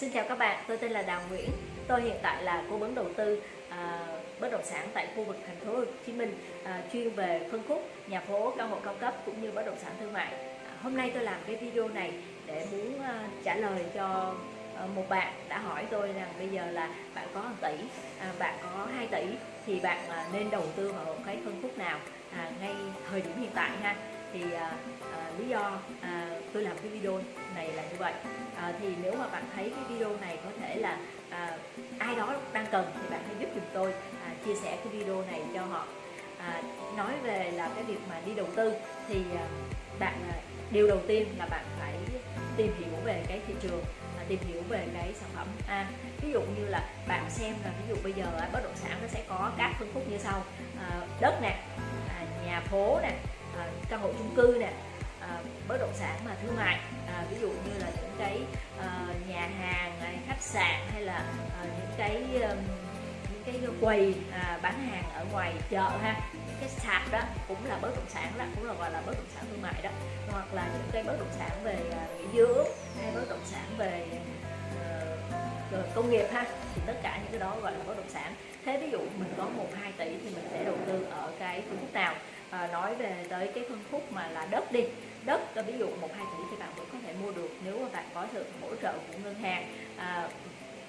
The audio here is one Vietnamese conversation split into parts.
Xin chào các bạn, tôi tên là Đào Nguyễn. Tôi hiện tại là cố vấn đầu tư à, bất động sản tại khu vực thành phố Hồ Chí Minh, à, chuyên về phân khúc nhà phố, căn hộ cao cấp cũng như bất động sản thương mại. À, hôm nay tôi làm cái video này để muốn à, trả lời cho à, một bạn đã hỏi tôi rằng bây giờ là bạn có 1 tỷ, à, bạn có 2 tỷ thì bạn à, nên đầu tư vào cái phân khúc nào à, ngay thời điểm hiện tại ha thì à, à, lý do à, tôi làm cái video này là như vậy. À, thì nếu mà bạn thấy cái video này có thể là à, ai đó đang cần thì bạn hãy giúp giùm tôi à, chia sẻ cái video này cho họ. À, nói về là cái việc mà đi đầu tư thì à, bạn à, điều đầu tiên là bạn phải tìm hiểu về cái thị trường à, tìm hiểu về cái sản phẩm. À, ví dụ như là bạn xem là ví dụ bây giờ bất động sản nó sẽ có các phân khúc như sau. À, đất nè à, nhà phố nè à, căn hộ chung cư nè à, bất động sản mà thương mại à, ví dụ như là những cái à, nhà hàng khách sạn hay là à, những cái um, những cái quầy à, bán hàng ở ngoài chợ ha những cái sạp đó cũng là bất động sản đó cũng là gọi là bất động sản thương mại đó. Hoặc là những cái bất động sản về à, nghỉ dưỡng hay bất động sản về uh, công nghiệp ha thì tất cả những cái đó gọi là bất động sản. Thế ví dụ mình có một hai tỷ thì mình sẽ đầu tư ở cái phương thức nào? À, nói về tới cái phân khúc mà là đất đi. Đất ờ, ví dụ một hai tỷ thì bạn vẫn có thể mua được nếu mà bạn có sự hỗ trợ của ngân hàng. À,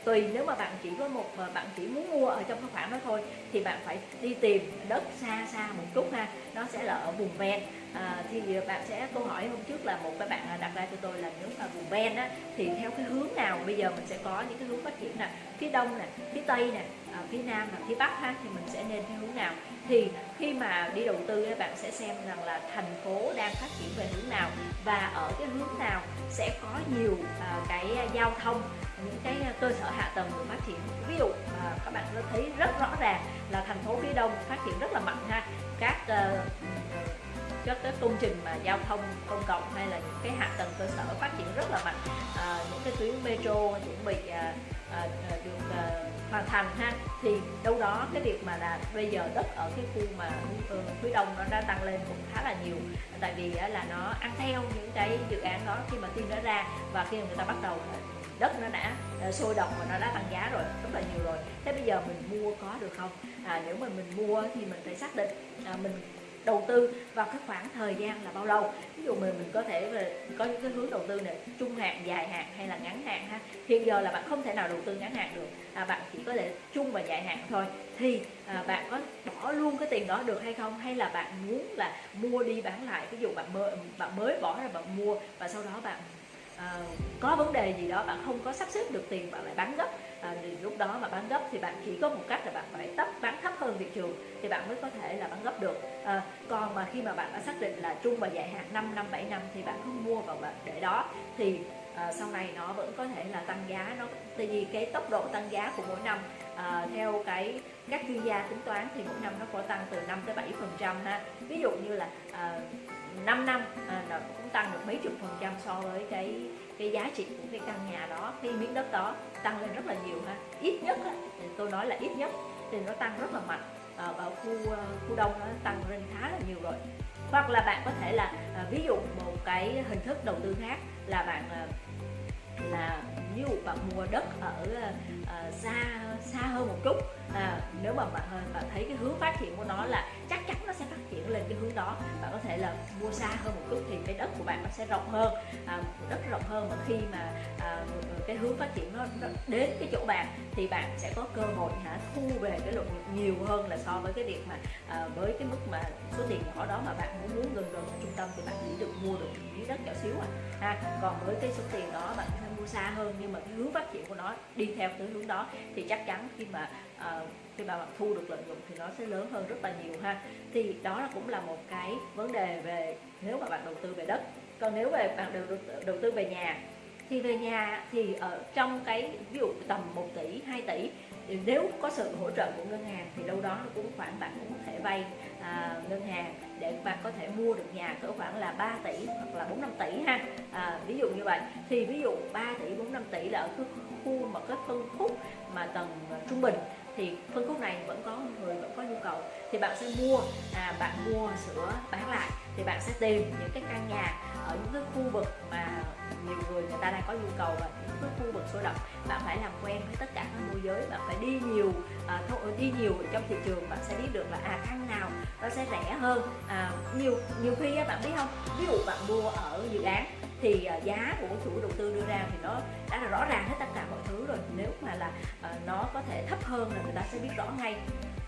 tùy nếu mà bạn chỉ có một bạn chỉ muốn mua ở trong cái khoảng đó thôi thì bạn phải đi tìm đất xa xa một chút ha. Nó sẽ là ở vùng ven. À, thì bạn sẽ câu hỏi hôm trước là một cái bạn đặt ra cho tôi là nếu mà vùng ven á thì theo cái hướng nào? Bây giờ mình sẽ có những cái hướng phát triển nè. Phía đông nè phía tây nè phía nam và phía bắc ha thì mình sẽ nên theo hướng nào? Thì khi mà đi đầu tư các bạn sẽ xem rằng là thành phố đang phát triển về hướng nào và ở cái hướng nào sẽ có nhiều à, cái giao thông những cái à, cơ sở hạ tầng được phát triển. Ví dụ à, các bạn có thấy rất rõ ràng là thành phố phía đông phát triển rất là mạnh ha. Các uh, các cái công trình mà giao thông công cộng hay là những cái hạ tầng cơ sở phát triển rất là mạnh. À, những cái tuyến metro chuẩn bị à, à, à được à, hoàn thành ha thì đâu đó cái việc mà là bây giờ đất ở cái khu mà ờ, phía đông nó đã tăng lên cũng khá là nhiều. Tại vì là nó ăn theo những cái dự án đó khi mà tin nó ra và khi mà người ta bắt đầu đất nó đã ờ, sôi động và nó đã tăng giá rồi rất là nhiều rồi. Thế bây giờ mình mua có được không? À, nếu mà mình mua thì mình phải xác định à, mình đầu tư vào cái khoảng thời gian là bao lâu? Ví dụ mình mình có thể có những cái hướng đầu tư này trung hạn dài hạn hay là ngắn hạn ha? Hiện giờ là bạn không thể nào đầu tư ngắn hạn được à, bạn chỉ có thể trung và dài hạn thôi. Thì à, bạn có bỏ luôn cái tiền đó được hay không? Hay là bạn muốn là mua đi bán lại? Ví dụ bạn mới bạn mới bỏ ra bạn mua và sau đó bạn à, có vấn đề gì đó bạn không có sắp xếp được tiền bạn lại bán gấp. À, thì lúc đó mà bán gấp thì bạn chỉ có một cách là bạn phải tấp bán thấp hơn thị trường thì bạn mới có thể là bán gấp được. À, còn mà khi mà bạn đã xác định là trung và dài hạn 5 năm 7 năm thì bạn cứ mua vào bạn để đó. Thì à, sau này nó vẫn có thể là tăng giá nó tại vì cái tốc độ tăng giá của mỗi năm à, theo cái các chuyên gia tính toán thì mỗi năm nó có tăng từ 5 tới 7 phần trăm ha. Ví dụ như là à, 5 năm à, nó cũng tăng được mấy chục phần trăm so với cái cái giá trị của cái căn nhà đó. Cái miếng đất đó tăng lên rất là nhiều ha. Ít nhất á, thì tôi nói là ít nhất thì nó tăng rất là mạnh. À, ở khu khu đông nó tăng lên khá là nhiều rồi. Hoặc là bạn có thể là à, ví dụ một cái hình thức đầu tư khác là bạn ờ, là ví dụ bạn mua đất ở uh, xa xa hơn một chút à, nếu mà bạn, à, bạn thấy cái hướng phát triển của nó là chắc chắn nó sẽ phát triển lên cái hướng đó bạn có thể là mua xa hơn một chút thì cái đất của bạn nó sẽ rộng hơn. À, đất rộng hơn mà khi mà à, cái hướng phát triển nó, nó đến cái chỗ bạn thì bạn sẽ có cơ hội hả thu về cái lượng nhiều hơn là so với cái việc mà à, với cái mức mà số tiền nhỏ đó mà bạn muốn muốn gần gần trung tâm thì bạn chỉ được mua được miếng đất nhỏ xíu à. Ha còn với cái số tiền đó bạn phải mua xa hơn nhưng mà cái hướng phát triển của nó đi theo cái hướng đó thì chắc chắn khi mà à, khi mà bạn thu được lợi nhuận thì nó sẽ lớn hơn rất là nhiều ha. Thì đó là cũng là một cái vấn đề về nếu mà bạn đầu tư về đất. Còn nếu về bạn đầu, đầu tư về nhà thì về nhà thì ở trong cái ví dụ tầm 1 tỷ 2 tỷ thì nếu có sự hỗ trợ của ngân hàng thì đâu đó nó cũng khoảng bạn cũng có thể vay à, ngân hàng để bạn có thể mua được nhà cỡ khoảng là 3 tỷ hoặc là 4 5 tỷ ha. À, ví dụ như vậy. Thì ví dụ 3 tỷ 4 5 tỷ là ở cái khu mà cái phân khúc mà tầng trung bình thì phân khúc này vẫn có người vẫn có nhu cầu. Thì bạn sẽ mua à, bạn mua sửa bán lại. Thì bạn sẽ tìm những cái căn nhà ở những cái khu vực mà nhiều người người ta đang có nhu cầu và những cái khu vực sôi động. Bạn phải làm quen với tất cả các môi giới. Bạn phải đi nhiều à, đi nhiều trong thị trường. Bạn sẽ biết được là à căn nào nó sẽ rẻ hơn. À, nhiều nhiều khi bạn biết không? Ví dụ bạn mua ở dự án thì à, giá của chủ đầu tư đưa ra thì nó đã là rõ ràng hết thứ rồi. Nếu mà là uh, nó có thể thấp hơn là người ta sẽ biết rõ ngay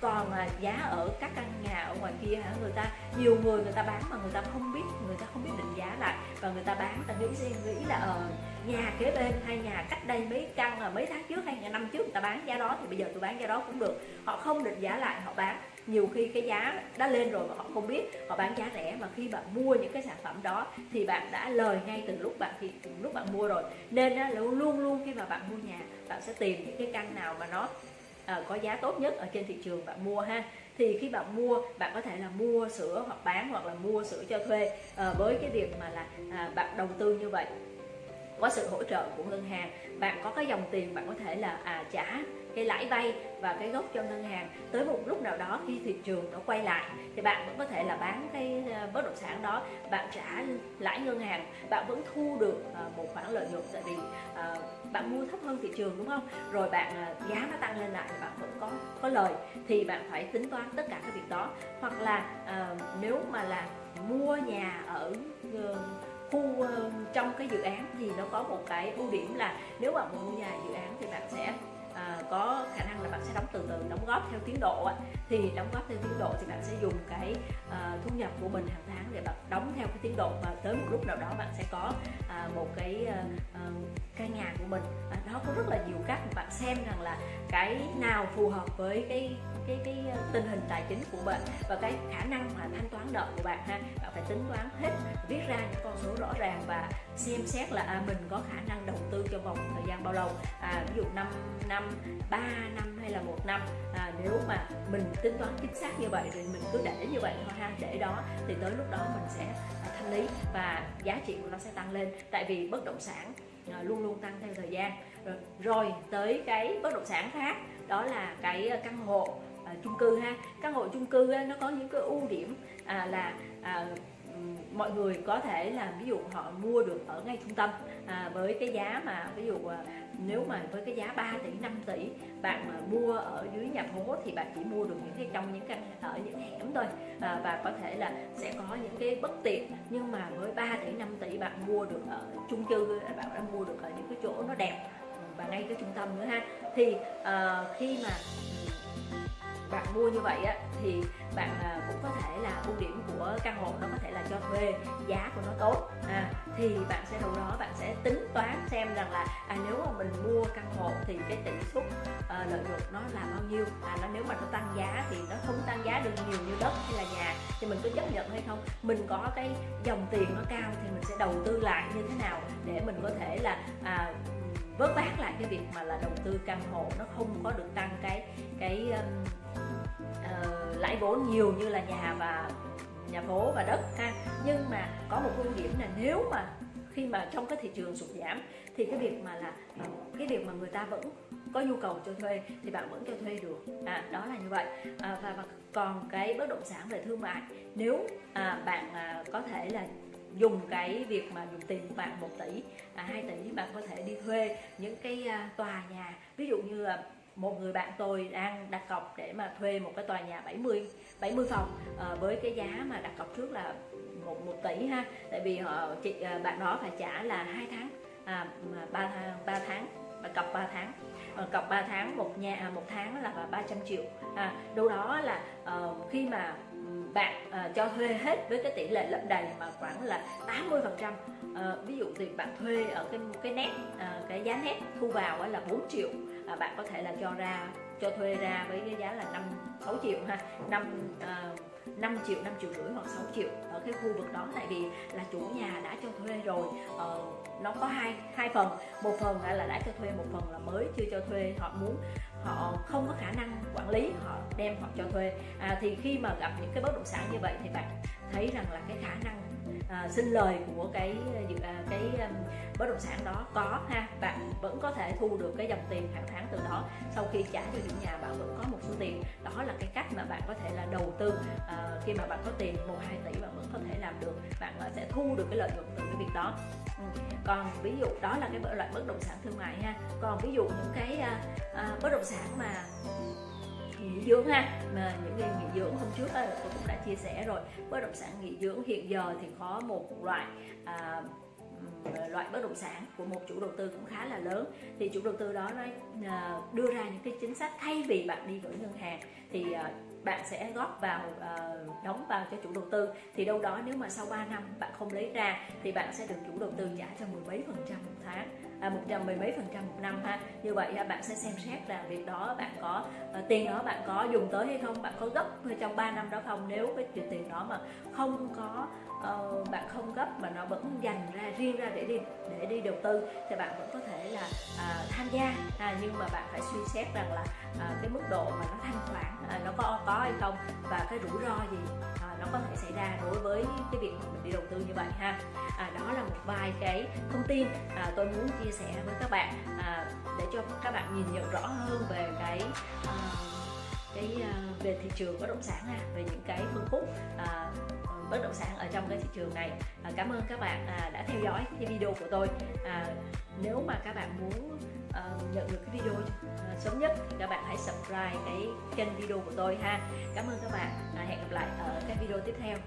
còn giá ở các căn nhà ở ngoài kia hả? Người ta, nhiều người người ta bán mà người ta không biết, người ta không biết định giá lại. Và người ta bán ta nghĩ riêng, nghĩ là ở nhà kế bên hay nhà cách đây mấy căn là mấy tháng trước hay nhà năm trước người ta bán giá đó, thì bây giờ tôi bán giá đó cũng được. Họ không định giá lại, họ bán. Nhiều khi cái giá đã lên rồi mà họ không biết, họ bán giá rẻ. Mà khi bạn mua những cái sản phẩm đó, thì bạn đã lời ngay từ lúc bạn thì lúc bạn mua rồi. Nên là luôn luôn khi mà bạn mua nhà, bạn sẽ tìm những cái căn nào mà nó Ờ, có giá tốt nhất ở trên thị trường bạn mua ha. Thì khi bạn mua, bạn có thể là mua sữa hoặc bán hoặc là mua sữa cho thuê ờ, với cái việc mà là à, bạn đầu tư như vậy có sự hỗ trợ của ngân hàng. Bạn có cái dòng tiền bạn có thể là à, trả cái lãi vay và cái gốc cho ngân hàng. Tới một lúc nào đó khi thị trường nó quay lại thì bạn vẫn có thể là bán cái ờ, bất động sản đó. Bạn trả lãi ngân hàng bạn vẫn thu được ờ, một khoản lợi nhuận tại vì ờ, bạn mua thấp hơn thị trường đúng không? Rồi bạn giá nó tăng lên lại thì bạn vẫn có có lời thì bạn phải tính toán tất cả các việc đó. Hoặc là nếu mà là mua nhà ở cái dự án thì nó có một cái ưu điểm là nếu bạn mua nhà dự án thì bạn sẽ à, có khả năng là bạn sẽ đóng từ từ đóng góp theo tiến độ thì đóng góp theo tiến độ thì bạn sẽ dùng cái à, thu nhập của mình hàng tháng để bạn đóng theo cái tiến độ và tới một lúc nào đó bạn sẽ có à, một cái à, à, căn nhà của mình. À, đó có rất là nhiều cách bạn xem rằng là cái nào phù hợp với cái cái cái tình hình tài chính của bạn và cái khả năng mà thanh toán nợ của bạn ha. Bạn phải tính toán hết viết ra những con số rõ ràng và xem xét là à, mình có khả năng đầu tư trong vòng thời gian bao lâu. À, ví dụ 5 năm 3 năm hay là một năm. À, nếu mà mình tính toán chính xác như vậy thì mình cứ để như vậy thôi ha. Để đó thì tới lúc đó mình sẽ à, thanh lý và giá trị của nó sẽ tăng lên. Tại vì bất động sản à, luôn luôn tăng theo thời gian. Rồi, rồi tới cái bất động sản khác đó là cái à, căn hộ à, chung cư ha. Căn hộ chung cư á, nó có những cái ưu điểm à, là à, mọi người có thể là ví dụ họ mua được ở ngay trung tâm à, với cái giá mà ví dụ à, nếu mà với cái giá 3 tỷ 5 tỷ bạn mà mua ở dưới nhà phố thì bạn chỉ mua được những cái trong những căn ở những hẻm thôi. À, và có thể là sẽ có những cái bất tiện nhưng mà với 3 tỷ 5 tỷ bạn mua được ở chung cư bạn đã mua được ở những cái chỗ nó đẹp và ngay cái trung tâm nữa ha. Thì uh, khi mà bạn mua như vậy á thì bạn à, cũng có thể là ưu điểm của căn hộ nó có thể là cho thuê giá của nó tốt. À, thì bạn sẽ đâu đó bạn sẽ tính toán xem rằng là à, nếu mà mình mua căn hộ thì cái tỷ suất à, lợi nhuận nó là bao nhiêu? À, nó nếu mà nó tăng giá thì nó không tăng giá được nhiều như đất hay là nhà thì mình có chấp nhận hay không? Mình có cái dòng tiền nó cao thì mình sẽ đầu tư lại như thế nào để mình có thể là à, vớt vát lại cái việc mà là đầu tư căn hộ nó không có được tăng cái cái um, uh, lãi vốn nhiều như là nhà và nhà phố và đất ha. Nhưng mà có một ưu điểm là nếu mà khi mà trong cái thị trường sụt giảm thì cái việc mà là ờ, cái việc mà người ta vẫn có nhu cầu cho thuê thì bạn vẫn cho thuê được. À, đó là như vậy. À, và, và còn cái bất động sản về thương mại nếu à, bạn à, có thể là dùng cái việc mà dùng tiền của bạn 1 tỷ à, 2 tỷ bạn có thể đi thuê những cái à, tòa nhà ví dụ như là một người bạn tôi đang đặt cọc để mà thuê một cái tòa nhà 70 70 phòng à, với cái giá mà đặt cọc trước là một một tỷ ha. Tại vì họ chị ờ, bạn đó phải trả là hai tháng à, ba ba tháng và cọc 3 tháng. À, cọc 3 tháng một nhà à, một tháng là 300 triệu à, đâu đó là uh, khi mà bạn uh, cho thuê hết với cái tỷ lệ lấp đầy mà khoảng là 80 phần trăm uh, ví dụ thì bạn thuê ở cái cái nét uh, cái giá nét thu vào là 4 triệu à, bạn có thể là cho ra cho thuê ra với cái giá là 5 6 triệu ha. 5 uh, 5 triệu 5 triệu rưỡi hoặc 6 triệu ở cái khu vực đó. Tại vì là chủ nhà đã cho thuê rồi. Ờ, nó có hai hai phần. Một phần là đã cho thuê một phần là mới chưa cho thuê. Họ muốn họ không có khả năng quản lý họ đem họ cho thuê. À, thì khi mà gặp những cái bất động sản như vậy thì bạn thấy rằng là cái khả năng à, sinh lời của cái à, cái um, bất động sản đó có ha? Bạn vẫn có thể thu được cái dòng tiền hàng tháng từ đó sau khi trả cho chủ nhà bạn vẫn có một số tiền. Đó là cái cách mà bạn có thể là đầu tư à, khi mà bạn có tiền một hai tỷ bạn vẫn có thể làm được. Bạn sẽ thu được cái lợi nhuận từ cái việc đó còn ví dụ đó là cái loại bất động sản thương mại ha còn ví dụ những cái à, à, bất động sản mà nghỉ dưỡng ha mà những cái nghỉ dưỡng hôm trước tôi cũng đã chia sẻ rồi. Bất động sản nghỉ dưỡng hiện giờ thì có một loại à, loại bất động sản của một chủ đầu tư cũng khá là lớn. Thì chủ đầu tư đó nó à, đưa ra những cái chính sách thay vì bạn đi gửi ngân hàng. Thì à, bạn sẽ góp vào uh, đóng vào cho chủ đầu tư. Thì đâu đó nếu mà sau 3 năm bạn không lấy ra thì bạn sẽ được chủ đầu tư trả cho mười mấy phần trăm một tháng à, một trăm mười mấy phần trăm một năm ha. Như vậy ha, bạn sẽ xem xét là việc đó bạn có uh, tiền đó bạn có dùng tới hay không bạn có gấp trong 3 năm đó không. Nếu cái tiền đó mà không có uh, bạn không gấp mà nó vẫn dành ra riêng ra để đi để đi đầu tư thì bạn vẫn có thể là uh, tham gia. À, nhưng mà bạn phải suy xét rằng là uh, cái mức độ mà nó thanh khoản uh, nó có có hay không và cái rủi ro gì uh, nó có thể xảy ra đối với cái việc mà mình đi đầu tư như vậy ha. À, đó là một vài cái thông tin à, tôi muốn chia sẻ với các bạn à, để cho các bạn nhìn nhận rõ hơn về cái uh, cái uh, về thị trường bất động sản ha về những cái phân khúc à, bất động sản ở trong cái thị trường này. À, cảm ơn các bạn à, đã theo dõi cái video của tôi. À, nếu mà các bạn muốn à, nhận được cái video à, sớm nhất thì các bạn hãy subscribe cái kênh video của tôi ha. Cảm ơn các bạn à, hẹn gặp lại ở cái video tiếp theo.